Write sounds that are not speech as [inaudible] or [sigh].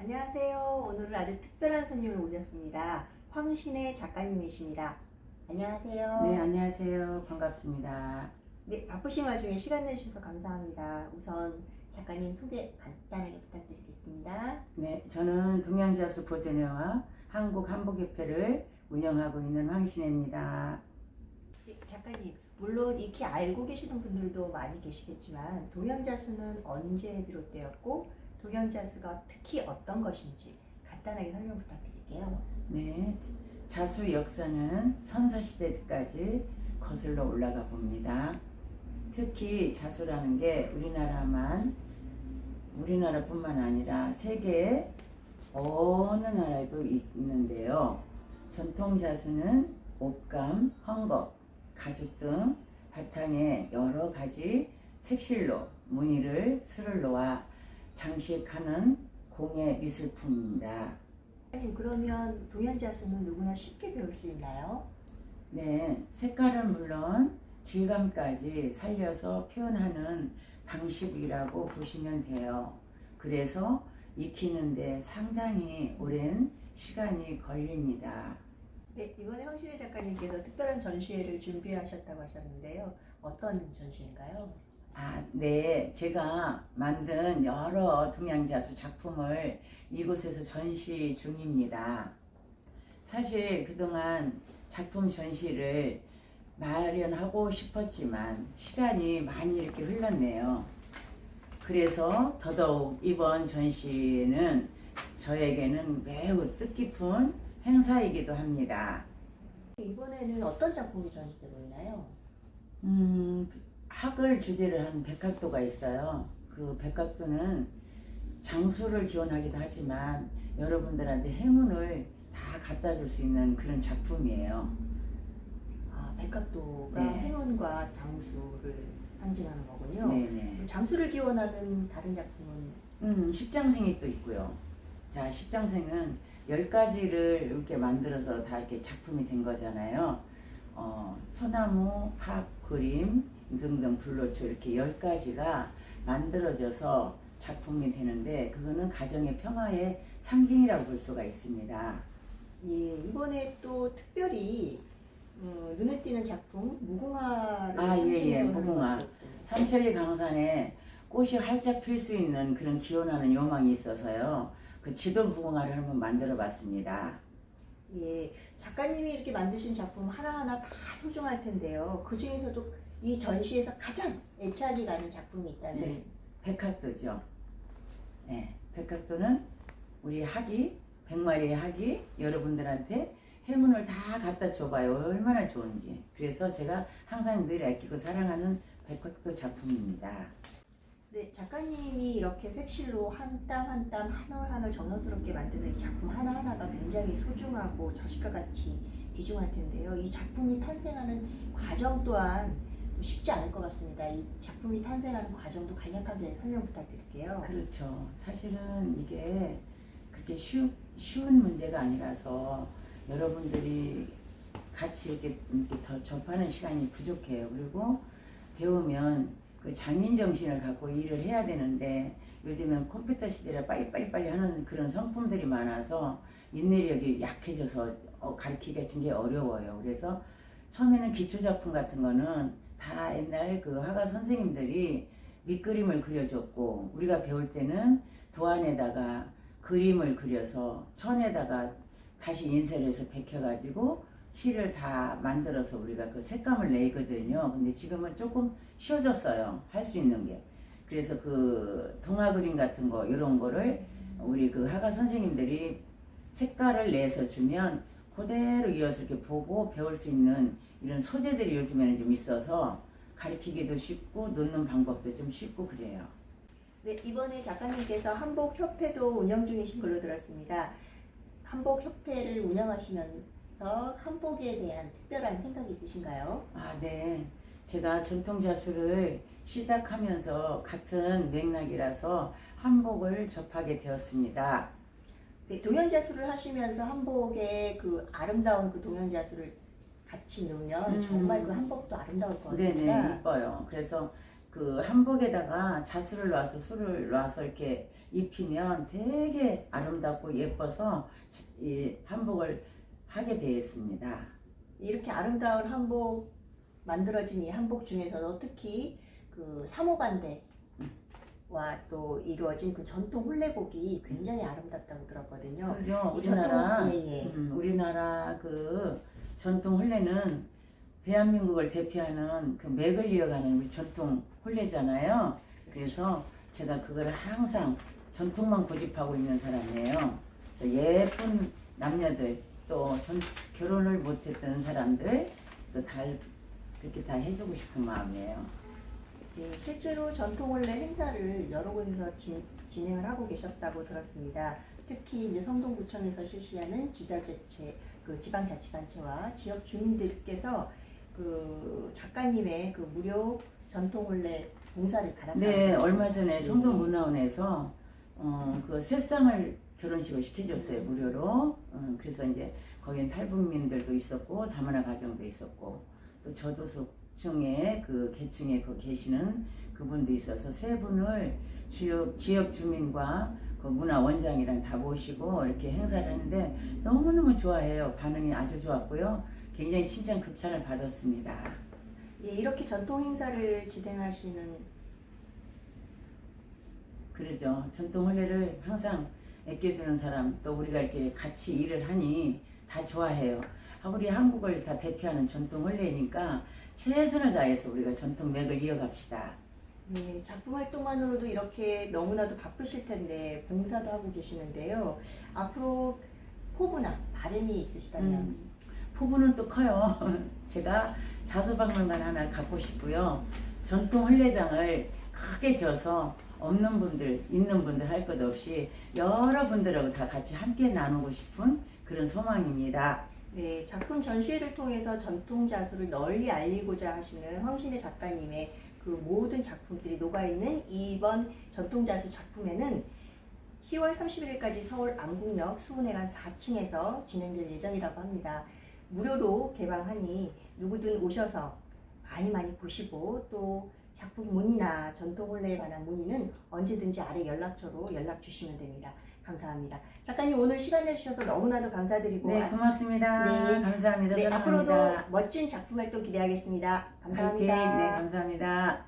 안녕하세요. 오늘은 아주 특별한 손님을 모셨습니다. 황신의 작가님이십니다. 안녕하세요. 네, 안녕하세요. 반갑습니다. 네, 바쁘신 와중에 시간 내주셔서 감사합니다. 우선 작가님 소개 간단하게 부탁드리겠습니다. 네, 저는 동양자수 보존회와 한국 한복협회를 운영하고 있는 황신혜입니다. 네, 작가님, 물론 익히 알고 계시는 분들도 많이 계시겠지만 동양자수는 언제 비롯되었고 동양자수가 특히 어떤 것인지 간단하게 설명 부탁드릴게요. 네, 자수 역사는 선사시대까지 거슬러 올라가 봅니다. 특히 자수라는 게 우리나라만 우리나라뿐만 아니라 세계 어느 나라에도 있는데요. 전통 자수는 옷감, 헝겊, 가죽 등 바탕에 여러 가지 색실로 무늬를 술을 놓아 장식하는 공예 미술품입니다. 작가님, 그러면 동양자수는 누구나 쉽게 배울 수 있나요? 네, 색깔은 물론 질감까지 살려서 표현하는 방식이라고 보시면 돼요. 그래서 익히는데 상당히 오랜 시간이 걸립니다. 네, 이번에 황신혜 작가님께서 특별한 전시회를 준비하셨다고 하셨는데요. 어떤 전시인가요? 아, 네. 제가 만든 여러 동양자수 작품을 이곳에서 전시 중입니다. 사실 그동안 작품 전시를 마련하고 싶었지만 시간이 많이 이렇게 흘렀네요. 그래서 더더욱 이번 전시는 저에게는 매우 뜻깊은 행사이기도 합니다. 이번에는 어떤 작품이 전시되고 있나요? 음, 학을 주제로 한 백학도가 있어요. 그 백학도는 장수를 기원하기도 하지만 여러분들한테 행운을 다 갖다 줄 수 있는 그런 작품이에요. 아, 백각도가 네. 행운과 장수를 상징하는 거군요. 네네. 장수를 기원하는 다른 작품은 음, 십장생이 또 있고요. 자, 십장생은 열 가지를 이렇게 만들어서 다 이렇게 작품이 된 거잖아요. 어, 소나무, 합, 그림 등등 불로초 이렇게 열 가지가 만들어져서 작품이 되는데 그거는 가정의 평화의 상징이라고 볼 수가 있습니다. 예, 이번에 또 특별히 어, 눈에 띄는 작품 무궁화를 아, 예, 예, 무궁화. 삼천리 강산에 꽃이 활짝 필 수 있는 그런 기원하는 요망이 있어서요. 그 지도 무궁화를 한번 만들어 봤습니다. 예, 작가님이 이렇게 만드신 작품 하나하나 다 소중할 텐데요. 그 중에서도 이 전시에서 가장 애착이 가는 작품이 있다면 네. 백학도죠. 네, 백학도는 우리 학이 백마리의 학이 여러분들한테 행운을 다 갖다 줘봐요. 얼마나 좋은지. 그래서 제가 항상 늘 아끼고 사랑하는 백학도 작품입니다. 네, 작가님이 이렇게 색실로 한 땀 한 땀 한 올 한 올 정성스럽게 만드는 이 작품 하나하나가 굉장히 소중하고 자식과 같이 귀중할 텐데요. 이 작품이 탄생하는 과정 또한 또 쉽지 않을 것 같습니다. 이 작품이 탄생하는 과정도 간략하게 설명 부탁드릴게요. 그렇죠. 사실은 이게 그렇게 쉬, 쉬운 문제가 아니라서 여러분들이 같이 이렇게, 이렇게 더 접하는 시간이 부족해요. 그리고 배우면 그 장인 정신을 갖고 일을 해야 되는데 요즘은 컴퓨터 시대라 빨리빨리 빨리 하는 그런 성품들이 많아서 인내력이 약해져서 어, 가르치기가 굉장히 어려워요. 그래서 처음에는 기초작품 같은 거는 다 옛날 그 화가 선생님들이 밑그림을 그려줬고 우리가 배울 때는 도안에다가 그림을 그려서 천에다가 다시 인쇄해서 베껴가지고 실을 다 만들어서 우리가 그 색감을 내거든요. 근데 지금은 조금 쉬워졌어요. 할 수 있는 게. 그래서 그 동화 그림 같은 거 이런 거를 우리 그 화가 선생님들이 색깔을 내서 주면 그대로 이어서 이렇게 보고 배울 수 있는 이런 소재들이 요즘에는 좀 있어서 가르치기도 쉽고 놓는 방법도 좀 쉽고 그래요. 네, 이번에 작가님께서 한복협회도 운영 중이신 걸로 들었습니다. 한복협회를 운영하시면서 한복에 대한 특별한 생각이 있으신가요? 아, 네. 제가 전통 자수를 시작하면서 같은 맥락이라서 한복을 접하게 되었습니다. 네, 동양자수를 하시면서 한복에 그 아름다운 그 동양자수를 같이 넣으면 음. 정말 그 한복도 아름다울 것 네네, 같습니다. 이뻐요. 그래서 그그 한복에다가 자수를 놔서 술을 놔서 이렇게 입히면 되게 아름답고 예뻐서 이 한복을 하게 되었습니다. 이렇게 아름다운 한복 만들어진 이 한복 중에서도 특히 그 사모반대 와또 이루어진 그 전통 홀레복이 굉장히 아름답다고 들었거든요. 그죠? 이 우리나라 전통- 예, 예. 음, 우리나라 그 전통 혼례는 대한민국을 대표하는 그 맥을 이어가는 우리 전통 혼례잖아요. 그래서 제가 그걸 항상 전통만 고집하고 있는 사람이에요. 그래서 예쁜 남녀들 또 전, 결혼을 못했던 사람들 또다 그렇게 다 해주고 싶은 마음이에요. 네, 실제로 전통 원래 행사를 여러 곳에서 주- 진행을 하고 계셨다고 들었습니다. 특히 이제 성동구청에서 실시하는 지자체체, 그 지방자치단체와 지역 주민들께서 그 작가님의 그 무료 전통 원래 봉사를 받았다고. 네, 얼마 네. 전에 성동문화원에서 어, 그 쇠상을 결혼식을 시켜줬어요 무료로. 어, 그래서 이제 거긴 탈북민들도 있었고 다문화 가정도 있었고 또 저도 속층에 그 계층에 그 계시는 그분도 있어서 세 분을 지역 지역 주민과 그 문화 원장이랑 다 모시고 이렇게 행사를 했는데 너무너무 좋아해요. 반응이 아주 좋았고요. 굉장히 칭찬 극찬을 받았습니다. 예, 이렇게 전통 행사를 진행하시는 그러죠. 전통 혼례를 항상 아껴주는 사람 또 우리가 이렇게 같이 일을 하니 다 좋아해요. 아, 우리 한국을 다 대표하는 전통 혼례니까 최선을 다해서 우리가 전통 맥을 이어갑시다. 네, 작품 활동만으로도 이렇게 너무나도 바쁘실 텐데 봉사도 하고 계시는데요. 앞으로 포부나 바람이 있으시다면 음, 포부는 또 커요. [laughs] 제가 자수박물관 하나 갖고 싶고요. 전통 혼례장을 크게 져서 없는 분들, 있는 분들 할 것 없이 여러분들하고 다 같이 함께 나누고 싶은 그런 소망입니다. 네, 작품 전시회를 통해서 전통 자수를 널리 알리고자 하시는 황신의 작가님의 그 모든 작품들이 녹아있는 이번 전통 자수 작품에는 10월 31일까지 서울 안국역 수훈회관 4층에서 진행될 예정이라고 합니다. 무료로 개방하니 누구든 오셔서 많이 많이 보시고 또 작품 문의나 전통 혼례에 관한 문의는 언제든지 아래 연락처로 연락 주시면 됩니다. 감사합니다. 작가님 오늘 시간 내주셔서 너무나도 감사드리고 네, 고맙습니다. 네. 감사합니다. 네, 사랑합니다. 앞으로도 멋진 작품 활동 기대하겠습니다. 화이팅. 감사합니다. 네, 감사합니다.